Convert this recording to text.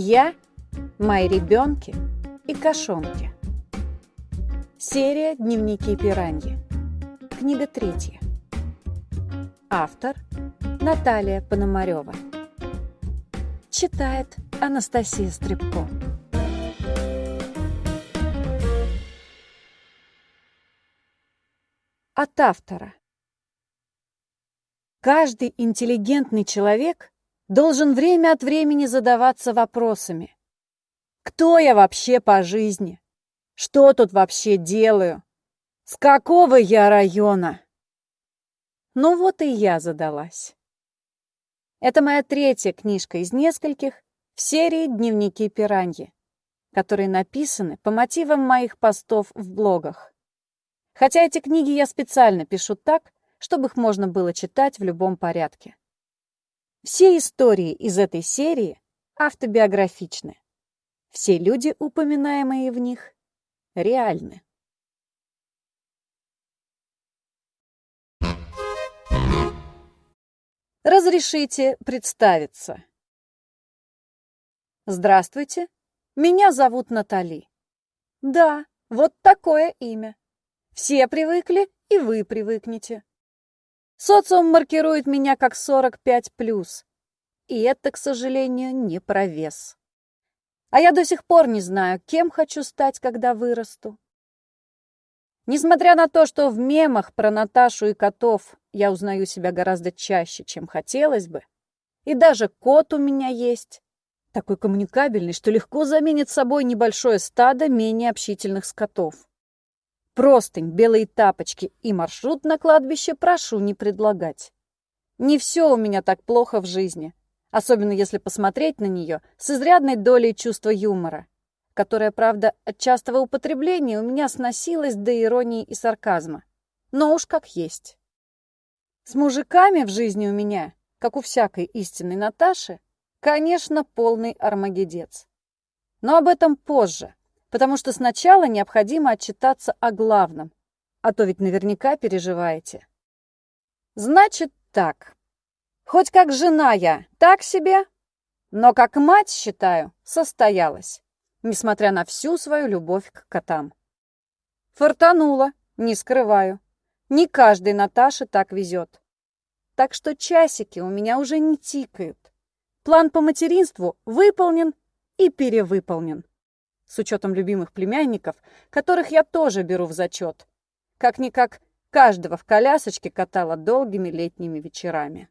Я, мои ребенки и кошонки. Серия «Дневники пираньи». Книга третья. Автор Наталья Пономарева. Читает Анастасия Стребко. От автора. Каждый интеллигентный человек должен время от времени задаваться вопросами. Кто я вообще по жизни? Что тут вообще делаю? С какого я района? Ну вот и я задалась. Это моя третья книжка из нескольких в серии «Дневники пираньи», которые написаны по мотивам моих постов в блогах. Хотя эти книги я специально пишу так, чтобы их можно было читать в любом порядке. Все истории из этой серии автобиографичны. Все люди, упоминаемые в них, реальны. Разрешите представиться. Здравствуйте, меня зовут Натали. Да, вот такое имя. Все привыкли, и вы привыкнете. Социум маркирует меня как 45+. И это, к сожалению, не про вес. А я до сих пор не знаю, кем хочу стать, когда вырасту. Несмотря на то, что в мемах про Наташу и котов я узнаю себя гораздо чаще, чем хотелось бы, и даже кот у меня есть, такой коммуникабельный, что легко заменит собой небольшое стадо менее общительных скотов. Простынь, белые тапочки и маршрут на кладбище прошу не предлагать. Не все у меня так плохо в жизни, особенно если посмотреть на нее с изрядной долей чувства юмора, которое, правда, от частого употребления у меня сносилось до иронии и сарказма. Но уж как есть. С мужиками в жизни у меня, как у всякой истинной Наташи, конечно, полный армагедец. Но об этом позже потому что сначала необходимо отчитаться о главном, а то ведь наверняка переживаете. Значит так. Хоть как жена я, так себе, но как мать, считаю, состоялась, несмотря на всю свою любовь к котам. Фортанула, не скрываю. Не каждой Наташе так везет. Так что часики у меня уже не тикают. План по материнству выполнен и перевыполнен с учетом любимых племянников, которых я тоже беру в зачет. Как-никак, каждого в колясочке катала долгими летними вечерами.